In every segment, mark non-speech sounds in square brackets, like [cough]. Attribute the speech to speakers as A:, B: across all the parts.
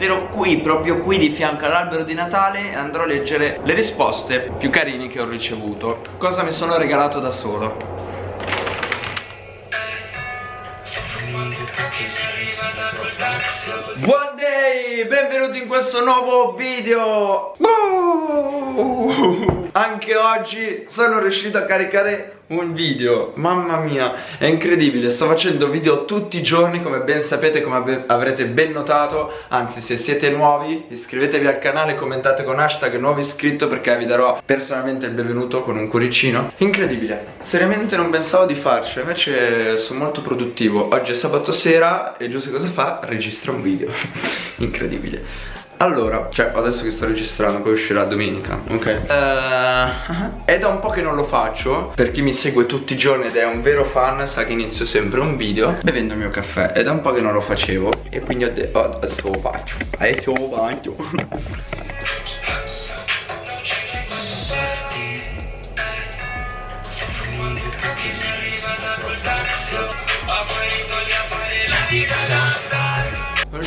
A: metterò qui, proprio qui di fianco all'albero di Natale e andrò a leggere le risposte più carine che ho ricevuto. Cosa mi sono regalato da solo. Buon day, benvenuti in questo nuovo video Anche oggi sono riuscito a caricare un video. Mamma mia, è incredibile. Sto facendo video tutti i giorni come ben sapete, come avrete ben notato. Anzi, se siete nuovi iscrivetevi al canale Commentate con hashtag nuovo iscritto Perché vi darò personalmente il benvenuto con un cuoricino. Incredibile. Seriamente non pensavo di farcela Invece sono molto produttivo. Oggi è sabato sera e Giuseppe cosa fa? Registra un video. [laughs] Incredibile allora, cioè adesso che sto registrando poi uscirà domenica, ok? Uh, è da un po' che non lo faccio. Per chi mi segue tutti i giorni ed è un vero fan sa che inizio sempre un video bevendo il mio caffè. È da un po' che non lo facevo e quindi ho detto oh, adesso lo faccio. Adesso lo faccio [laughs]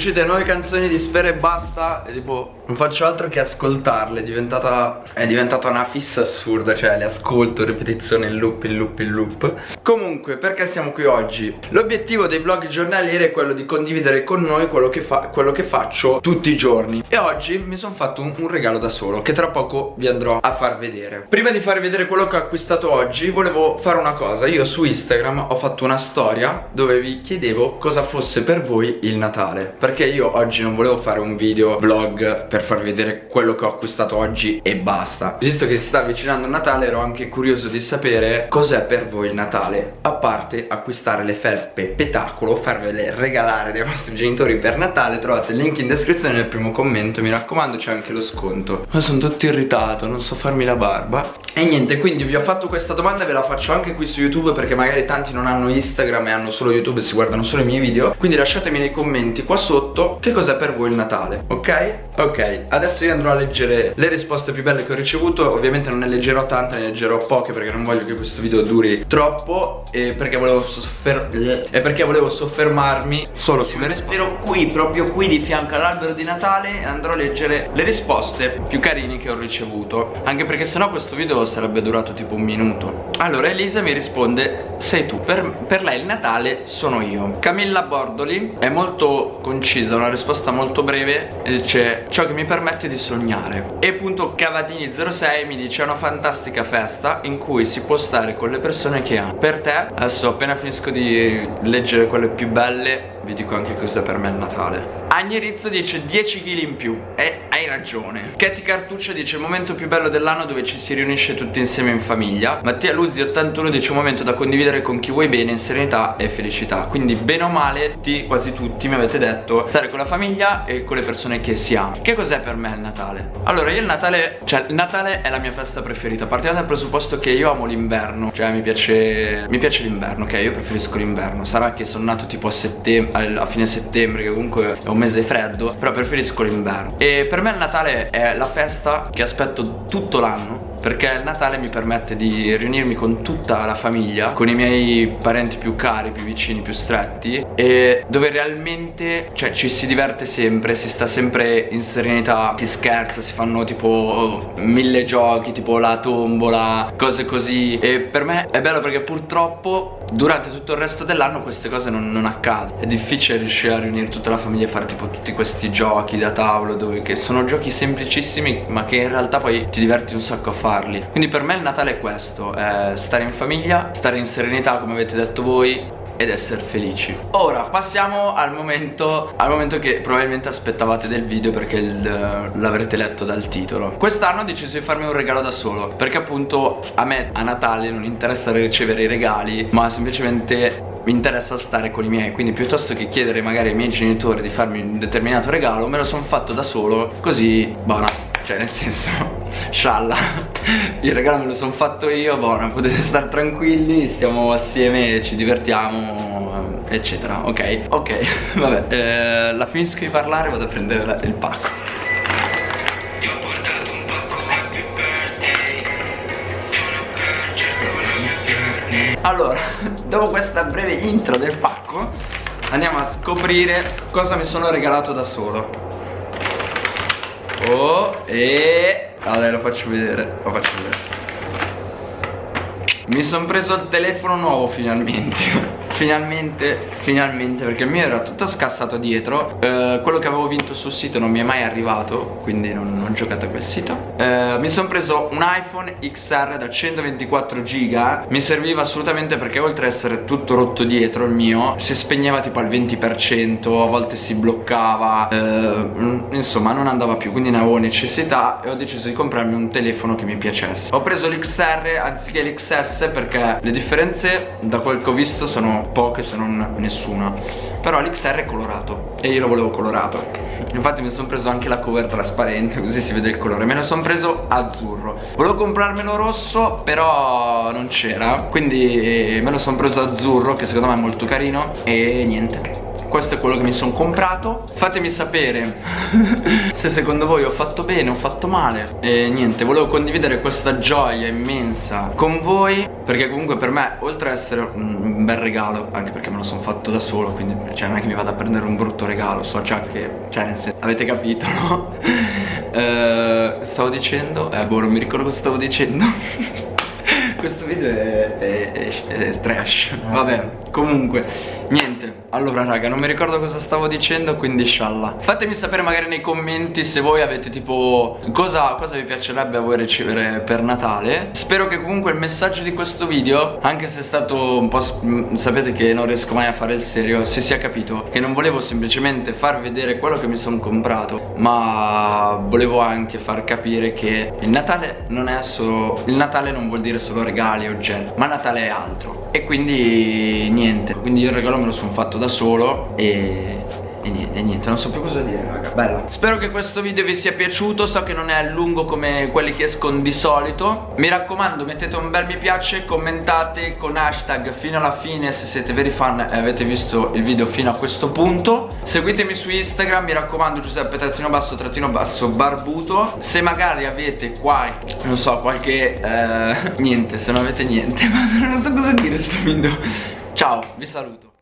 A: uscite nuove canzoni di Sfera e Basta E tipo non faccio altro che ascoltarle È diventata, è diventata una fissa assurda Cioè le ascolto ripetizione in loop, in loop, in loop. Comunque perché siamo qui oggi? L'obiettivo dei vlog giornalieri è quello di condividere con noi quello che, fa, quello che faccio tutti i giorni. E oggi mi sono fatto un, un regalo da solo Che tra poco vi andrò a far vedere. Prima di farvi vedere quello che ho acquistato oggi Volevo fare una cosa. Io su Instagram ho fatto una storia Dove vi chiedevo cosa fosse per voi il Natale Perché perché io oggi non volevo fare un video vlog per farvi vedere quello che ho acquistato oggi e basta. Visto che si sta avvicinando il Natale ero anche curioso di sapere cos'è per voi il Natale A parte acquistare le felpe petacolo, farvele regalare dai vostri genitori per Natale Trovate il link in descrizione nel primo commento, mi raccomando c'è anche lo sconto. Ma sono tutto irritato, non so farmi la barba. E niente, quindi vi ho fatto questa domanda e ve la faccio anche qui su YouTube Perché magari tanti non hanno Instagram e hanno solo YouTube e si guardano solo i miei video. Quindi lasciatemi nei commenti qua sotto sotto che cos'è per voi il Natale, ok? Ok, adesso io andrò a leggere le risposte più belle che ho ricevuto. Ovviamente non ne leggerò tante, ne leggerò poche perché non voglio che questo video duri troppo E perché volevo, soffer e perché volevo soffermarmi solo sulle risposte. Ero qui, proprio qui di fianco all'albero di Natale E andrò a leggere le risposte più carine che ho ricevuto. Anche perché sennò questo video sarebbe durato tipo un minuto. Allora Elisa mi risponde Sei tu, per, per lei il Natale sono io. Camilla Bordoli è molto concisa precisa, una risposta molto breve e dice ciò che mi permette di sognare. E appunto Cavatini06 mi dice è una fantastica festa in cui si può stare con le persone che ha per te adesso appena finisco di leggere quelle più belle vi dico anche cosa per me è il Natale. Agnerizzo dice 10 kg in più. E hai ragione. Katy Cartuccia dice il momento più bello dell'anno dove ci si riunisce tutti insieme in famiglia. Mattia Luzzi 81 dice un momento da condividere con chi vuoi bene in serenità e felicità. Quindi bene o male tutti, quasi tutti mi avete detto Stare con la famiglia e con le persone che si ama Che cos'è per me il Natale? Allora io il Natale Cioè il Natale è la mia festa preferita. Partiamo dal presupposto che io amo l'inverno. Cioè mi piace Mi piace l'inverno ok? Io preferisco l'inverno. Sarà che sono nato tipo a settembre a fine settembre che comunque è un mese freddo però preferisco l'inverno. E per me il Natale è la festa che aspetto tutto l'anno perché il Natale mi permette di riunirmi con tutta la famiglia con i miei parenti più cari, più vicini, più stretti e dove realmente cioè, ci si diverte sempre, si sta sempre in serenità, si scherza, si fanno tipo mille giochi, tipo la tombola, cose così. E per me è bello perché purtroppo durante tutto il resto dell'anno queste cose non, non accadono. È difficile riuscire a riunire tutta la famiglia e fare tipo tutti questi giochi da tavolo dove che sono giochi semplicissimi ma che in realtà poi ti diverti un sacco a fare farli Quindi per me il Natale è questo È stare in famiglia, stare in serenità come avete detto voi ed essere felici. Ora passiamo al momento Al momento che probabilmente aspettavate del video Perché l'avrete letto dal titolo. Quest'anno ho deciso di farmi un regalo da solo Perché appunto a me a Natale non interessa ricevere i regali Ma semplicemente mi interessa stare con i miei. Quindi piuttosto che chiedere magari ai miei genitori di farmi un determinato regalo Me lo sono fatto da solo Così, buona cioè nel senso scialla. [laughs] Il regalo me lo sono fatto io buona potete stare tranquilli stiamo assieme ci divertiamo eccetera ok? Ok [laughs] vabbè eh, la finisco di parlare vado a prendere la, il pacco. Allora, [laughs] dopo questa breve intro del pacco Andiamo a scoprire cosa mi sono regalato da solo. Oh e Allora lo faccio vedere Lo faccio vedere. Mi sono preso il telefono nuovo finalmente Finalmente, finalmente Perché il mio era tutto scassato dietro. Eh, Quello che avevo vinto sul sito non mi è mai arrivato Quindi non, non ho giocato a quel sito. Eh, Mi sono preso un iPhone XR da 124 giga. Mi serviva assolutamente perché oltre ad essere tutto rotto dietro il mio Si spegneva tipo al 20% A volte si bloccava eh, Insomma non andava più Quindi ne avevo necessità E ho deciso di comprarmi un telefono che mi piacesse. Ho preso l'XR anziché l'XS Perché le differenze da quel che ho visto sono poche se non nessuna. Però l'XR è colorato e io lo volevo colorato. Infatti mi sono preso anche la cover trasparente così si vede il colore. Me lo sono preso azzurro. Volevo comprarmelo rosso però non c'era. Quindi me lo sono preso azzurro che secondo me è molto carino E niente. Questo è quello che mi sono comprato. Fatemi sapere [laughs] se secondo voi ho fatto bene, o ho fatto male. E niente, volevo condividere questa gioia immensa con voi Perché comunque per me, oltre ad essere un bel regalo Anche perché me lo sono fatto da solo Quindi cioè, non è che mi vado a prendere un brutto regalo So già che, cioè nel senso, avete capito no? [laughs] eh, stavo dicendo? Eh boh, non mi ricordo cosa stavo dicendo [laughs] Questo video è, è, è, è trash. Vabbè, comunque, niente. Allora raga non mi ricordo cosa stavo dicendo quindi scialla. Fatemi sapere magari nei commenti se voi avete tipo cosa, cosa vi piacerebbe a voi ricevere per Natale. Spero che comunque il messaggio di questo video Anche se è stato un po' sapete che non riesco mai a fare il serio Si sia capito che non volevo semplicemente far vedere quello che mi sono comprato Ma volevo anche far capire che il Natale non è solo Il Natale non vuol dire solo regali e oggetti Ma Natale è altro. E quindi niente. Quindi il regalo me lo sono fatto da solo e e niente, niente, non so più cosa dire raga. Bella Spero che questo video vi sia piaciuto. So che non è lungo come quelli che escono di solito. Mi raccomando mettete un bel mi piace Commentate con hashtag fino alla fine Se siete veri fan e avete visto il video fino a questo punto. Seguitemi su Instagram Mi raccomando Giuseppe trattino basso trattino basso barbuto. Se magari avete qualche Non so qualche eh, [laughs] Niente se non avete niente [laughs] Ma non so cosa dire sto video. Ciao vi saluto